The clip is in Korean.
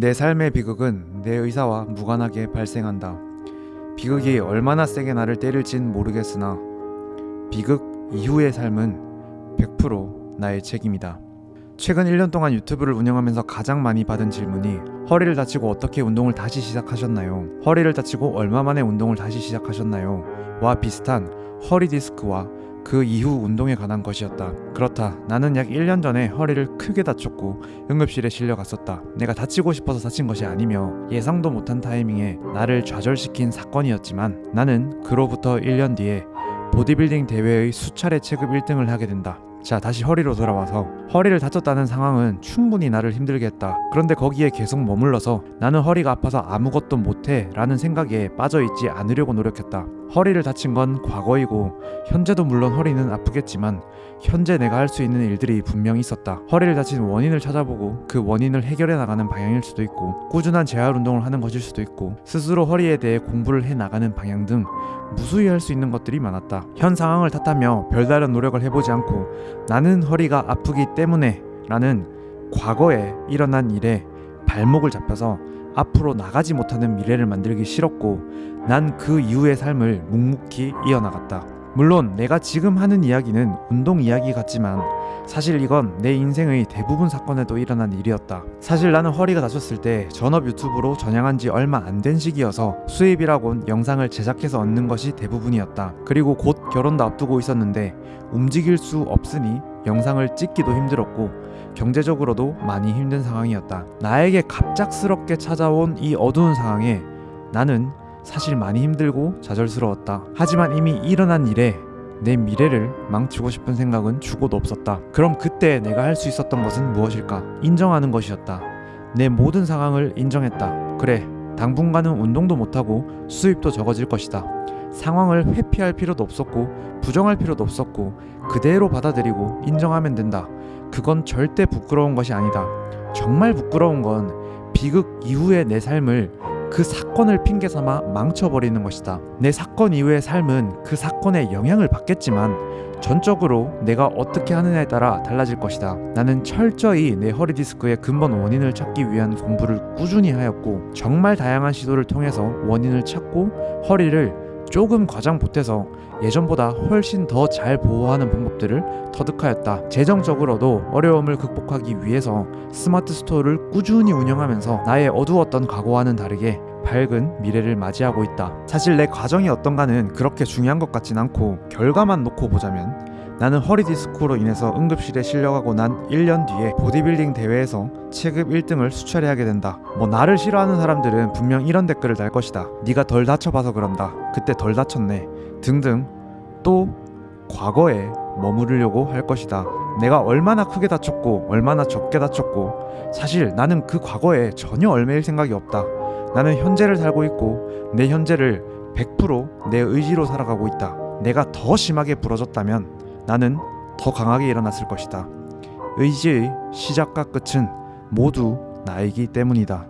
내 삶의 비극은 내 의사와 무관하게 발생한다. 비극이 얼마나 세게 나를 때릴진 모르겠으나 비극 이후의 삶은 100% 나의 책임이다. 최근 1년 동안 유튜브를 운영하면서 가장 많이 받은 질문이 허리를 다치고 어떻게 운동을 다시 시작하셨나요? 허리를 다치고 얼마 만에 운동을 다시 시작하셨나요? 와 비슷한 허리 디스크와 그 이후 운동에 관한 것이었다. 그렇다. 나는 약 1년 전에 허리를 크게 다쳤고 응급실에 실려갔었다. 내가 다치고 싶어서 다친 것이 아니며 예상도 못한 타이밍에 나를 좌절시킨 사건이었지만 나는 그로부터 1년 뒤에 보디빌딩 대회의 수차례 체급 1등을 하게 된다. 자 다시 허리로 돌아와서 허리를 다쳤다는 상황은 충분히 나를 힘들게 했다 그런데 거기에 계속 머물러서 나는 허리가 아파서 아무것도 못해 라는 생각에 빠져있지 않으려고 노력했다 허리를 다친 건 과거이고 현재도 물론 허리는 아프겠지만 현재 내가 할 수 있는 일들이 분명히 있었다. 허리를 다친 원인을 찾아보고 그 원인을 해결해 나가는 방향일 수도 있고 꾸준한 재활 운동을 하는 것일 수도 있고 스스로 허리에 대해 공부를 해 나가는 방향 등 무수히 할 수 있는 것들이 많았다. 현 상황을 탓하며 별다른 노력을 해보지 않고 나는 허리가 아프기 때문에 라는 과거에 일어난 일에 발목을 잡혀서 앞으로 나가지 못하는 미래를 만들기 싫었고 난 그 이후의 삶을 묵묵히 이어나갔다. 물론 내가 지금 하는 이야기는 운동 이야기 같지만 사실 이건 내 인생의 대부분 사건에도 일어난 일이었다. 사실 나는 허리가 다쳤을 때 전업 유튜브로 전향한 지 얼마 안 된 시기여서 수입이라곤 영상을 제작해서 얻는 것이 대부분이었다. 그리고 곧 결혼도 앞두고 있었는데 움직일 수 없으니 영상을 찍기도 힘들었고 경제적으로도 많이 힘든 상황이었다. 나에게 갑작스럽게 찾아온 이 어두운 상황에 나는 사실 많이 힘들고 좌절스러웠다. 하지만 이미 일어난 일에 내 미래를 망치고 싶은 생각은 죽어도 없었다. 그럼 그때 내가 할 수 있었던 것은 무엇일까? 인정하는 것이었다. 내 모든 상황을 인정했다. 그래, 당분간은 운동도 못하고 수입도 적어질 것이다. 상황을 회피할 필요도 없었고 부정할 필요도 없었고 그대로 받아들이고 인정하면 된다. 그건 절대 부끄러운 것이 아니다. 정말 부끄러운 건 비극 이후의 내 삶을 그 사건을 핑계 삼아 망쳐버리는 것이다. 내 사건 이후의 삶은 그 사건에 영향을 받겠지만 전적으로 내가 어떻게 하느냐에 따라 달라질 것이다. 나는 철저히 내 허리 디스크의 근본 원인을 찾기 위한 공부를 꾸준히 하였고 정말 다양한 시도를 통해서 원인을 찾고 허리를 조금 과장 보태서 예전보다 훨씬 더 잘 보호하는 방법들을 터득하였다. 재정적으로도 어려움을 극복하기 위해서 스마트 스토어를 꾸준히 운영하면서 나의 어두웠던 과거와는 다르게 밝은 미래를 맞이하고 있다. 사실 내 과정이 어떤가는 그렇게 중요한 것 같진 않고 결과만 놓고 보자면 나는 허리 디스크로 인해서 응급실에 실려가고 난 1년 뒤에 보디빌딩 대회에서 체급 1등을 수차례 하게 된다. 뭐 나를 싫어하는 사람들은 분명 이런 댓글을 달 것이다. 네가 덜 다쳐봐서 그런다. 그때 덜 다쳤네. 등등 또 과거에 머무르려고 할 것이다. 내가 얼마나 크게 다쳤고 얼마나 적게 다쳤고 사실 나는 그 과거에 전혀 얼매일 생각이 없다. 나는 현재를 살고 있고 내 현재를 100%내 의지로 살아가고 있다. 내가 더 심하게 부러졌다면 나는 더 강하게 일어났을 것이다. 의지의 시작과 끝은 모두 나이기 때문이다.